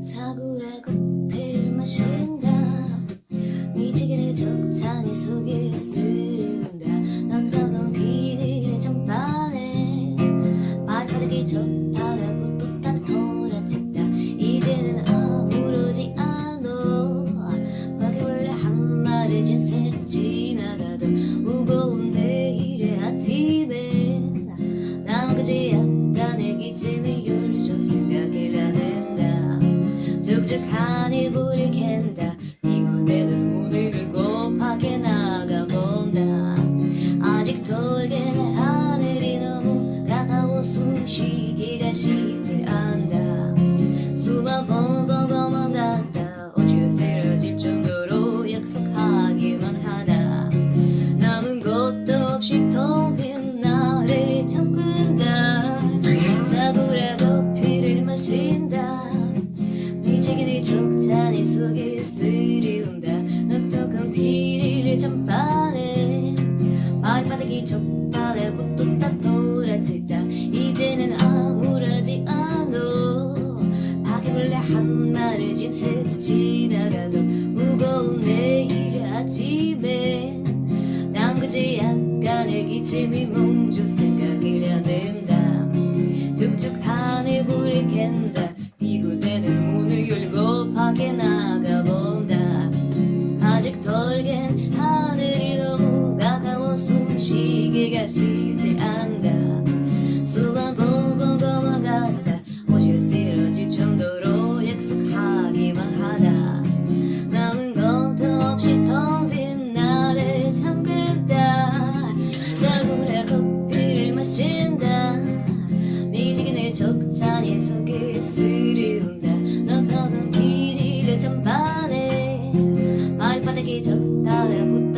사구라고 필 마신다 미치게 적탄이 속에 쓰른다. 넌 허건 비닐의 전반에 발바닥이 좋다라고 또딴 호라친다. 이제는 아무러지 않아. 밖에 원래? 한 말에 진생 지나가던 무거운 내일의 아침에. 남은 그지 불이 캔다. 이곳에는 문을 열고 밖에 나가본다. 아직 덜게는 하늘이 너무 가까워 숨쉬기가 쉽지 않다 속에 쓰리운다. 넉넉한 비닐의 전반에 발바닥이 족발에 붙도 다 돌아친다. 이제는 아무러지 않어 바퀴벌레 한 마리 짐새 지나가도 무거운 내일 아침에. 난 그저 약간의 기침이 덜겐 하늘이 너무 가까워 숨쉬기가 쉽지 않다. 수만 번 걷어만 갔다 어제 쓰러질 정도로 약속하기만 하다. 남은 것도 없이 텅 빈 나를 잠근다. 사구라 커피를 마신 长大了不。